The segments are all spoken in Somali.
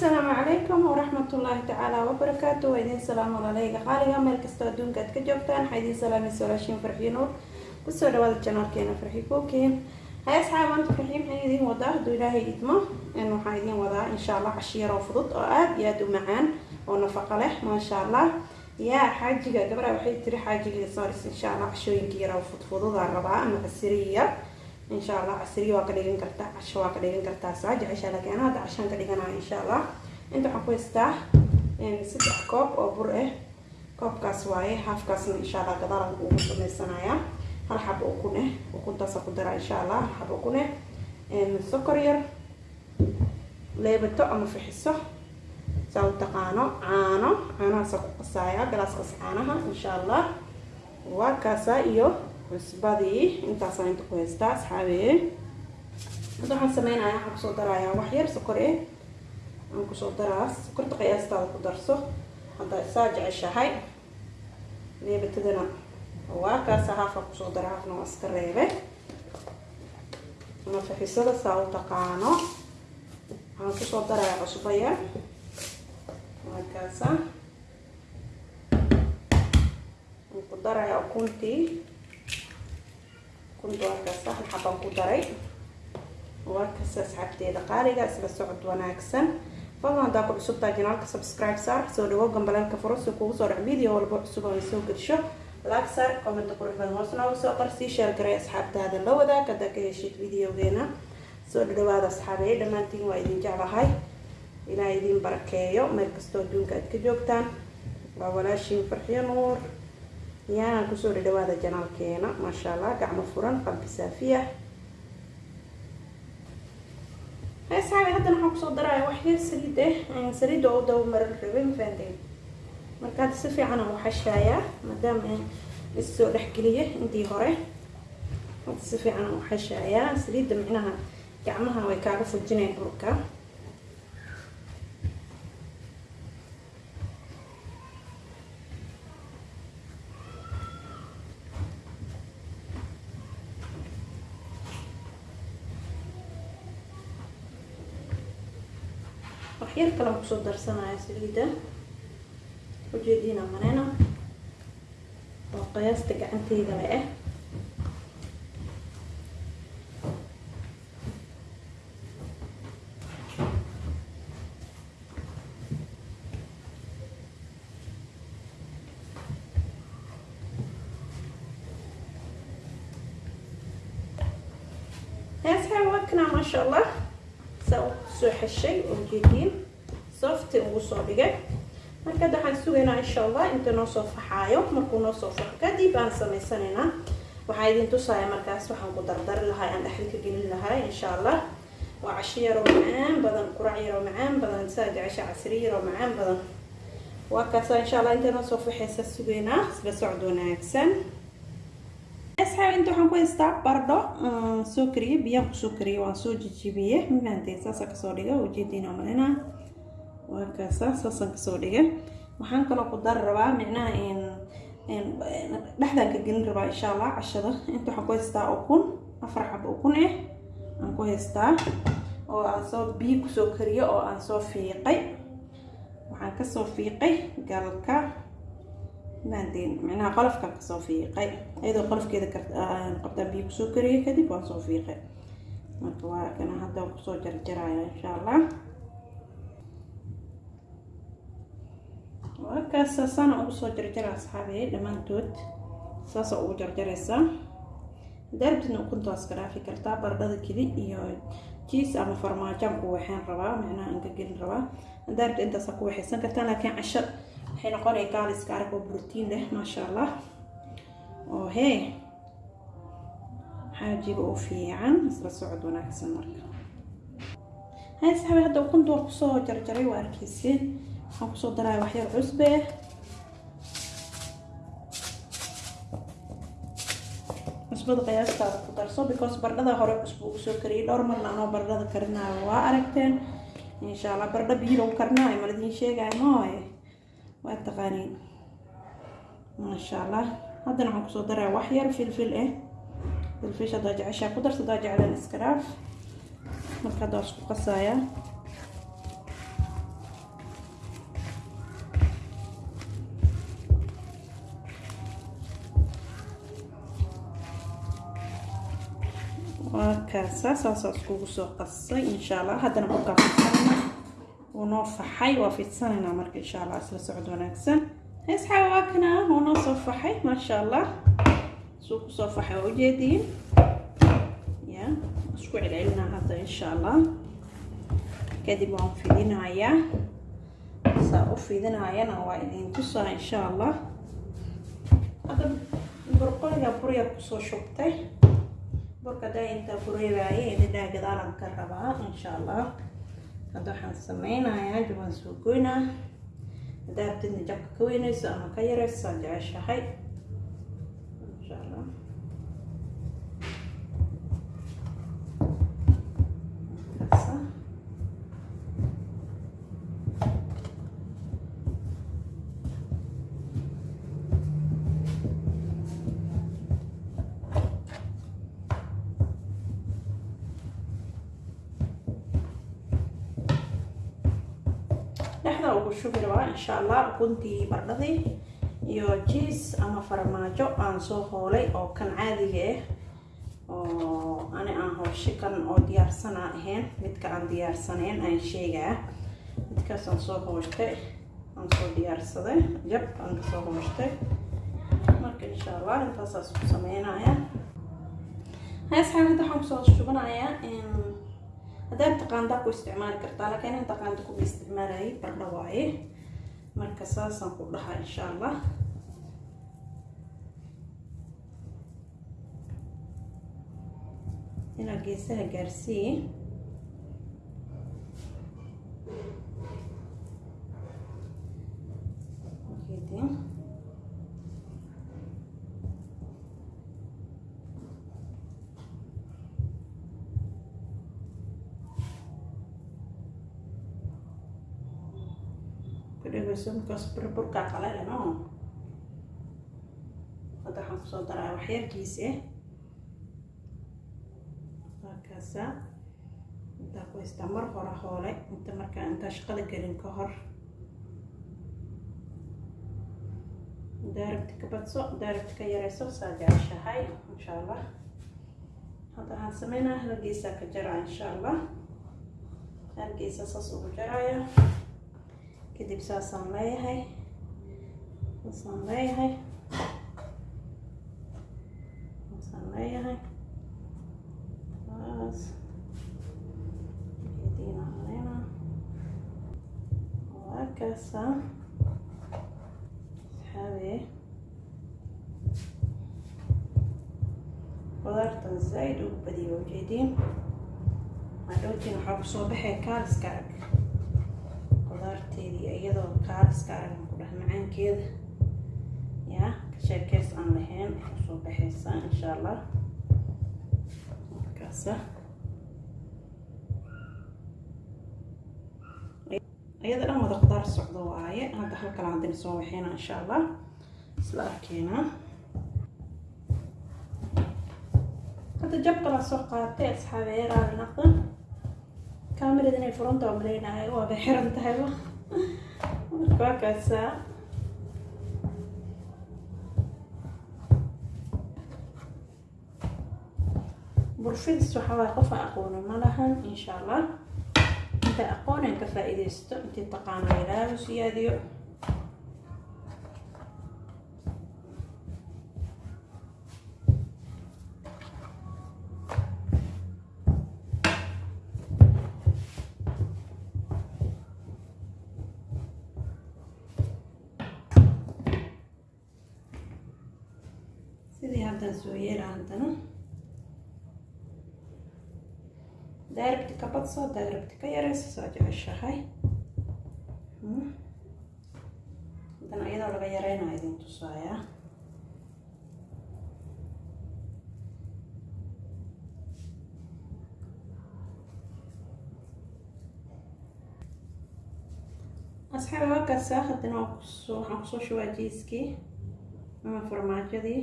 asalaamu calaykum waraxmatullaahi tacaala wabarakaatu waa idiin salaamo walaaleyga qaaliga meel kastoo adduunka aad ka joogtaan waxaa idiin salaamaysa walaashiin farxiyo nuur. Kusoo dhawaada janaalkeena farxi cooking hay asxaab maanta farxi maxaan idiin wadaa hadduu ilaahay idmo waxaan idiin wadaa insha allah cashiir oo fudud oo aada iyo aada u macaan oo nafaqo leh maasha allah. Yaa xaajiga gabadha waxay tiri xaajiga soris insha allah cashooyinka yar oo fudfududaan rabaa ama casiriya insha allah casriya waa ka dhigan kartaa casho waa ka dhigan kartaa saa jecesha laakiin ana hadda cashaan ka dhiganayo insha allah inta waxaan ku haystaa saddex koob oo bur ah koobkaas waaye haafkaasna insha allah gadaalan ugu sameysanayaa hal xabo ukun ah ukuntaasa ku dara insha allah hal xabo ukun ah sokor yar leebato ama fixiso saa u taqaano caano caanahaasa ku qasaaya galaaskaas caanaha insha allah waa kaasa iyo cusbadii intaasaan inta ku haystaa asxaabeeye hadda waxaan sameynaya waxaan ku soo darayaa wax yar sokor eh aan ku soo daraa sokorta qiyaastaada ku darso hadda saa jeceshahay leebatadana waa kaasa haafaa ku soo dara haafna waa iska reebe ama fixisada saa u taqaano waxaan ku soo darayaa cusbo yar waa kaasa waan ku darayaa ukuntii ukunta waa hal xabaan ku daray waa kasta asxaabteeda qaaliga isla socod wanaagsan fadlan haddaa ku cusubtaa janaalka subscribe saar soo dhawo gambaleelka furo si kugu soo dhac video walba cusub oo soo gelsho laag saar commenta qurux badan hoos nooga soo qor sii share garay asxaabtaada la wadaag haddaa ka heshid videogeena soo dhawaada asxaabeeye dhammaantiin waa idin jeclahay ilaa idin barakeeyo meel kastoo adduunka aad ka joogtaan waa walaashiin farxiyo nuur yaan ku soo dhadhawaada janaalkeena maasha allah gacmo furan qalbi saafiya asxaabi haddana waxaan ku soo daraya wax yar saliid ah saliidda oo daba maran rabay mafahanteen marka hadda si fiican aan uxashaayaa maadaama issoo dhexgeliya intii hore. Hadda si fiican aan uxashaayaa saliidda micnaha gacmaha way kaaga fujineen burka waxyar kale aan ku soo darsanaya saliida ujeediina manena oo qiyaasta gacanteyda le ah asxaab wakna maasha allah saa u soo xeshay oo ujeediin softi ugu soo dhigay. Marka waxaan sugaynaa insha allah inta noo soo faxaayo markuu noo soo faxo kadib aan sameysanaynaa waxaa idin tusaya markaas waxaan ku dardari lahaa aan dhexda ka gelin lahaa insha allah waa cashi yaroo macaan badan qurac yaroo macaan badan saa jecesha casri yaroo macaan badan. Waa kaasa insha allah inta noo soo faxaysa sugaynaa isla socod wanaagsan. Asxaab inta waxaan ku haystaa bardho soo kariyey biyaan ku soo kariyey waan soo jijibiye. Mafahanteen saasa ka soo dhiga ujeediina malina waa kaasa saasaan ka soo dhigay. Waxaan kaloo ku dari rabaa micnaha dhexdaan ka gelin rabaa insha allah cashada. Inta waxaan ku haystaa ukun afar xabo ukun ah aan ku haystaa oo aan soo biyo ku soo kariyo oo aan soo fiiqay. Waxaan ka soo fiiqay galka maandeen micnaha qolofkaan ka soo fiiqay. Iyadoo qolofkeeda qabtaan biyo ku soo kariyay kadib waan soo fiiqay. Marka waa kana hadda ku soo jarjaraya insha allah markaas saasana ugu soo jarjara asxaabiye dhammaantood saasa ugu jarjaraysaa daarabtidna ukuntaas ka dhaafi kartaa bardhada keli iyo jiis ama farmaajaan ku waxaan rabaa micnaha aan ka gelin rabaa daarabta intaasa ku waxaysan kartaa laakiin casho waxay noqonaya gaaliska arag oo brotiin leh maasha allah oo hee xaajiga oo fiican isla socod wanaagsan marka. Hay saxabi hadda ukunta waa ku soo jarjaray waa arkayseen waxaan ku soo daraya waxyar cusbe. Cusbada qiyaastaada ku darso because bardhada hore cusbo ugu soo kariyay dhowr marna anoo bardhada karinaayo waa aragteen. Insha allah bardho biyo lagu karinaayo maladiin sheegaayo mooye waa taqaaniin. Maasha allah haddana waxaan ku soo daraya wax yar filfil ah filfish haddaa jeceshaa ku darsa haddaa jeclaan iska dhaaf. Marka haddaa isku qasayaa waa kaasa saasaa iskugu soo qasay. Insha allah haddana burkaa fidsanayna wuu noo faxay waa fidsanaynaa marka insha allah isla socod wanaagsan. Asxaab waa kana wuu noo soo faxay maasha allah suu ku soo faxay waa ujeediin ya isku celcelinaa hadda insha allah kadib waan fidinayaa. Saa u fidinaayana waa idin tusaa insha allah hadda burqoliga burya ku soo shubtay burka daayinta bureebaaye ididhaa gadaalan ka rabaa insha allah hadda waxaan sameynayaa jabaan soo goynaa. Haddaa rabtidna jabka ka weynayso ama ka yarayso saa jeceshahay insha allah kaasa ugu shubi rabaa insha allah ukuntii bardhadii iyo jiis ama farmaajo aan soo hoolay oo kan caadiga ah oo ani aan hooshe kan oo diyaarsana ahayn midka aan diyaarsanayn aan sheegaa. Midkaas aan soo hooshtay aan soo diyaarsaday jab aan ka soo hooshtay marka insha allah intaasaas ku sameynaya. Hadda waxaan ku soo shubanayaa haddaad taqaandaa ku isticmaali kartaa laakiin in taqaanta kuma isticmaalayay bardha waaye. Marka saasaan ku dhahaa insha allah ilaa geesaha gaarsii kudhegeyso markaas burburkaa qalalano hadda waxaan ku soo daraa waxyarkiisi markaasa intaa ku mar hore. Hoole inta markaa intaa shaqada gelin ka hor. Daarabti ka badso daarabti ka yareyso saa jeceshahay insha allah hadda waxaan sameynaa halgeesaa ka jaraa insha allah halgeesa saas ugu jaraya kadib saasaan leeyahay saasaan leeyahay saasaan leeyahay saas kediinaan leena waa kaasa saxaabe qudaartan zaaid ugu badiyo ujeediin hadhowtiin waxaa ku soo baxay kaaliska qudaarteedii iyadoo kaaliska aragan ku dhah macaankeeda. Yaa sheekeys aan lahayn u soo baxaysa insha allah markaasa. Iyada dhan wada qudaar socdo waaye hadda halkala haddana soo waxeyna insha allah isla arkeenaa hadda jabkala soo qaatay asxaabeeraali naqda. Kaamirada inay furanta waa maleynahay waaba xiran tahayba waa kaasaa burfidis waxaa waay qof aan aqoonin ma lahan insha allah inta aqoonaan ka faa-iideysto intii taqaana ilaahu siyaadiyo sidii haddaan badso daarabti ka yareyso soo jeceshahay haddana iyadoo laga yareynaa idin tusaayaa asxaabi waa kaasa haddana waxaan ku soo shubaa jiiskii ama farmaajadii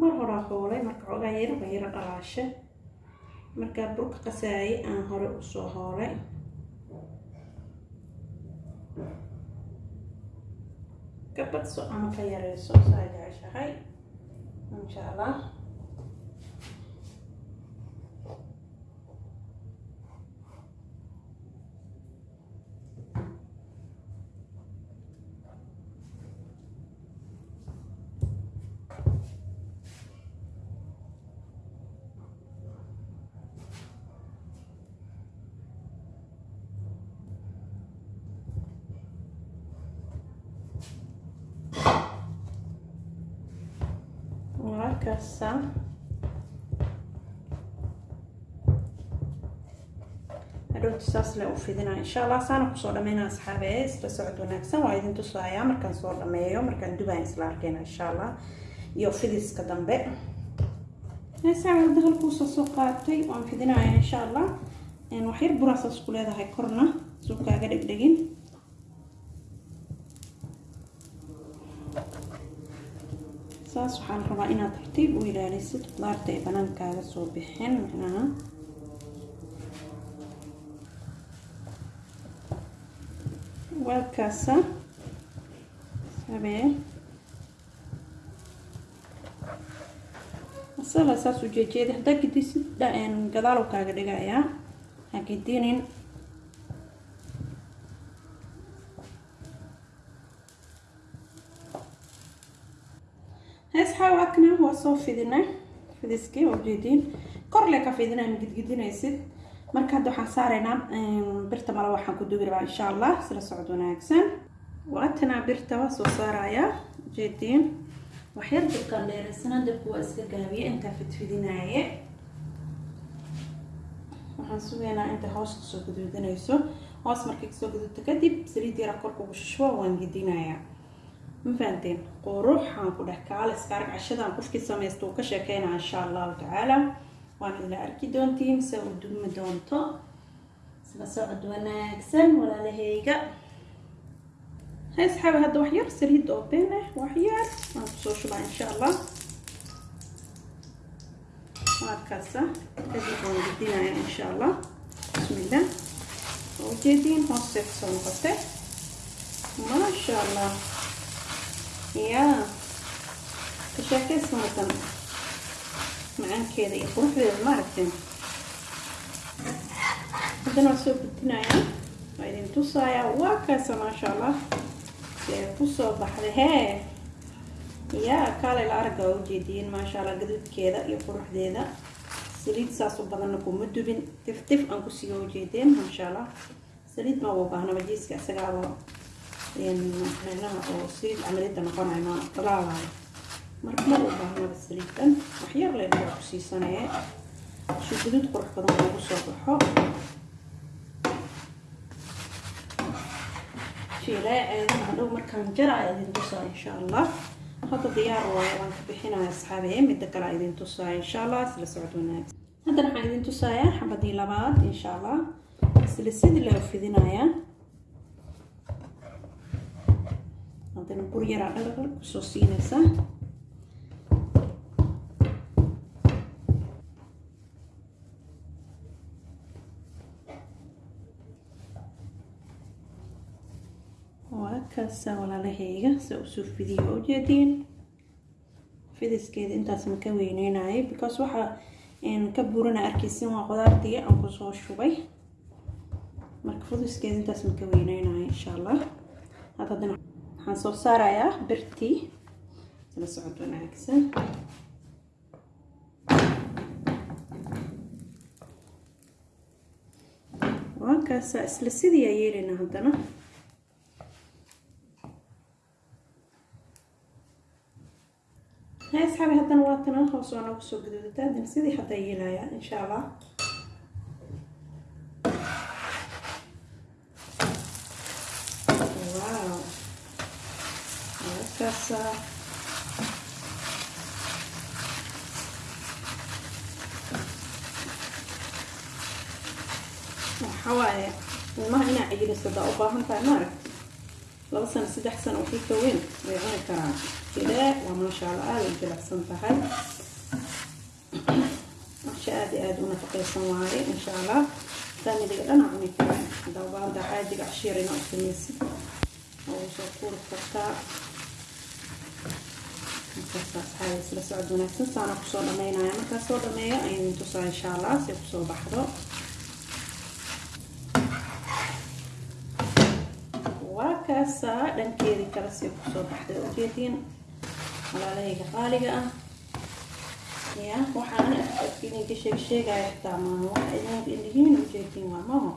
mar horaa hoolay marka xoogaa yar ba yaro dhalaashe markaa burka qasaayay aan hore u soo hoolay ka badso ama ka yareyso saa jeceshahay insha allah kasa hadhowti saas le u fidinaa insha allah saana ku soo dhameynaa asxaabe isla socod wanaagsan waa idin tusayaa markaan soo dhameeyo markaan dubaan isla arkeyna insha allah iyo fidiska dambe saawarda halkuusa soo qaatay waan fidinaya insha allah waxyar buraasaas ku leedahay korna suu kaaga dhegdhegin saas waxaan rabaa inaad tartiib u ilaalisid qudaarta ay banaankaaga soo bixin micnaha waakaasa sabee asala saas u jeejeeda haddaa gidisid gadaalow kaaga dhigayaa ha gidinin waa soo fidinay fidiskii oo jeediin korle ka fidina ma gidgidinaysid. Marka hadda waxaan saaraynaa birta male waxaan ku dubi rabaa insha allah sila socod wanaagsan. Waatanaa birta waa soo saarayaa jeediin waxyar dabkaan dheeraysana dabku waa iska gaabiye intaa fidfidinaaye. Waxaan sugaynaa inta hoos ka soo gaduudanayso hoos markay ka soo gaduudto kadib saliid yara korka ugu shishbo waan gedinayaa ma fahanteen quruxaan ku dheh kaaliska arag cashadan qofkii samaysta uu ka sheekeynaa insha allahu tacaala. Waan ila arki doontiin se u dumi doonto. Isla socod wanaagsan walaalahayga. Haysxaabi hadda wax yar saliid oo been ah wax yar. Waan ku soo shubaa insha allah markaasa kadib waan gedinayaa insha allah bismillah. Waa ujeediin hoostay ku soo noqotay. Maasha allah yaa ka sheekaysan wadan macaankeeda iyo quruxdeeda maaragteen haddana waa soo gudinayaa waa idin tusayaa waa kaasa maasha allah see ku soo baxday hee yaa kaalay la aragga waa ujeediyin maasha allah gaduudkeeda iyo quruxdeeda saliid saas u badanna kuma dubin tif tif aan kusiiga ujeedeen maasha allah saliid ma u baahnaba jiiska isagaaba micnaha oo saliid camaliyada noqonayo ma dalaalayo marka ma u baahnaba saliidan waxyar le waa ku siisanaya si guduud qurux badan loogu soo baxo jiilaaceeda hadhow markaan jara a idin tusaa insha allah hadda diyaar waayo waan ka bixinaya asxaabe midda kale a idin tusaaya insha allah isla socod wanaagsan haddana waxaan idin tusayaa xabadii labaad insha allah isla sidii haddana bur yaraa dhalal ku soo siinaysa waa kaasa walaalahayga se u soo fidiyo ujeediin fidiskeeda intaas ma ka weyneynayay because waxaa ka burana arkaysin waa qudaartii aan ku soo shubay. Marka fidiskeeda intaas ma ka weyneynaya insha allah had haddana waxaan soo saarayaa birtii isla socod wanaagsan. Waakaasaa isla sidii aa yeelaynaa haddana. Hay asxaabi haddana waatana hoos waa noogu soo guduudataa haddana sidii haddaa yeelayaa insha allah. haddaa u baahan tahay ma aragti laba sano saddex sano uxulka weyn way cuni karaan ilaa waa maasha alla aad ay jilicsan tahay masha aada aada u nafaqeysan waaye insha allah faamiliga dhana cuni karaan haddaa ubaa haddaa caadiga cashiirina u samaysid oo soo kuuri kartaa markaas asxaab isla socod wanaagsan saana ku soo dhameynaya markaas soo dhameeya aynu intusaa insha allah si ku soo baxdo waa kaasaa dhankeedii kale si ku soo baxday ujeediin walaalahayga qaaliga ah. Ya waxaan idinka sheeg sheegaya xitaa idin indhihiin ujeediin waa maho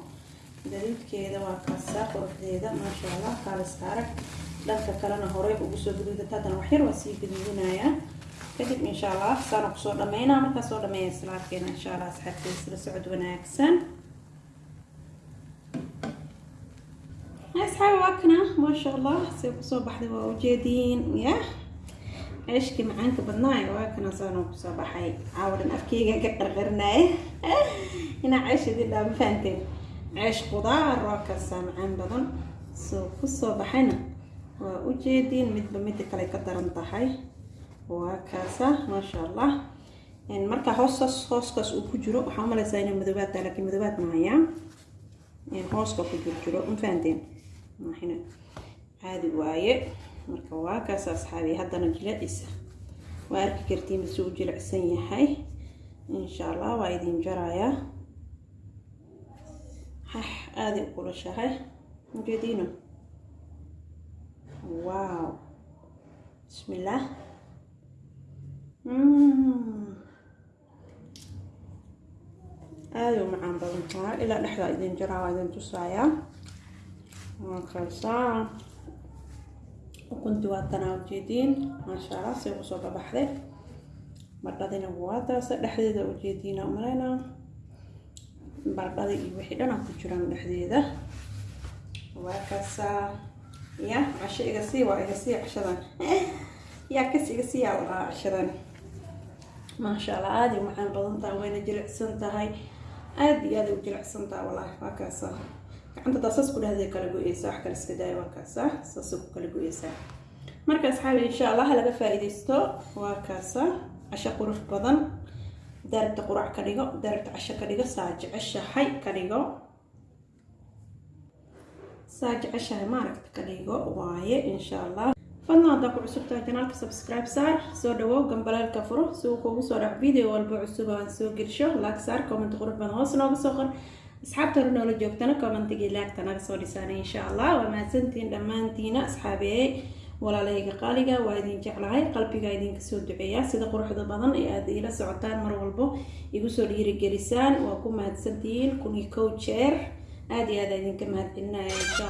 gaduudkeeda waa kaasaa quruxdeeda maasha allah kaaliska arag dhanka kalena horey ugu soo gaduudata haddana waxyar waa sii gaduudinayaa kadib insha allah saana ku soo dhameynaa markaa soo dhameeya isla arkeena insha allah asxaabteeda isla socod wanaagsan asxaabi waa kana maasha allah say ku soo baxday waa ujeediin ya ceeshkii macaanka badnaayo waa kana saana ku soo baxay. Caawadan afkeyga ka qarqarnaaye inaa ceeshadii dhaa ma fahanteen ceesh qudaar waa kaasaa macaan badan. Soo ku soo baxayna. Waa ujeediin midba midda kale ka daran tahay. Waa kaasa maasha allah markaa hoostaas hooskaas uu ku jiro waxaa umaleysaa inay madoobaad tahay madoobaad maayaa hooska ku jir jiro maxina caadi waaye. Marka waa kaas asxaabi haddana jilacisa waa arki kartiin bisi u jilicsan yahay. Insha allah waa idin jarayaa. Hax aaday u kulashahay ujeediino wow bismillaah aaday u macaan badan tahay. Ilaa dhexdaa idin jaraa waa idin tusaayaa markaasaa ukunti waa tanaa ujeediin maasha allah say ku soo babaxday bardhadina waa taasa dhexdeeda ujeediina umaleyna bardhada iyo wixii dhana ku jiraan dhexdeeda. Waa kaasaa ya casho iga sii waa iga sii cashadan. Yaa kas iga sii yaa lahaa cashadan. Maasha allah aada u macaan badan tahay wayna jilicsan tahay. Aada iyo u jilicsan tahay wallaahi waa gacanta saas ku dhahday kala go-eysa wax kale iska daaya waa kaasa saasay ku kala go-eysaa marka asxaabi insha allah laga faa-iideysto waa kaasa casho qurux badan daarabta qurac ka dhigo daarabta casho ka dhigo saa jeceshahay ka dhigo. Saa jeceshahay maaragta ka dhigo waaye insha allah fadlan haddaa ku cusubtahay janaalka subscribe saar soo dhawow gambalaalka furo si uu kuugu soo dhac video walba cusub aan soo gelsho laag saar comment qurux badan hoos nooga soo qor asxaabta hore noola joogtana commentigii laagta naga soo dhisaanay insha allah waa mahadsantiin dhammaantiina asxaabeey walaalahayga qaaliga waa idin jeclahay qalbiga idinka soo duceeyaa sida quruxda badan ee aada iila socotaan mar walbo igu soo dhiirigelisaan. Waa ku mahadsantihiin kun iyo kow jeer. Aada iyo aada idinka mahadcelinaya insha